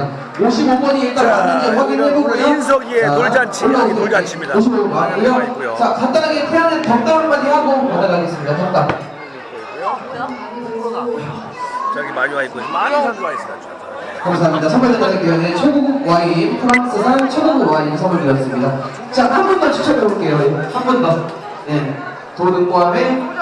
있습니다. 55번이 일단 맞는지 확인해보고요. 인석이의 자, 돌잔치, 여기 돌잔치입니다. 55번 아, 맞고요. 자, 간단하게 태양의 덕담 한마디 하고 받아가겠습니다. 덕담. 저기 많이 와 있고 많은 선수 와있습니다. 감사합니다. 선물 전달위원회 최고급 와인 프랑스산 최고급 와인 선물 드렸습니다. 자, 한 번 더 추천해 볼게요. 한 번 더. 네. 도등과함의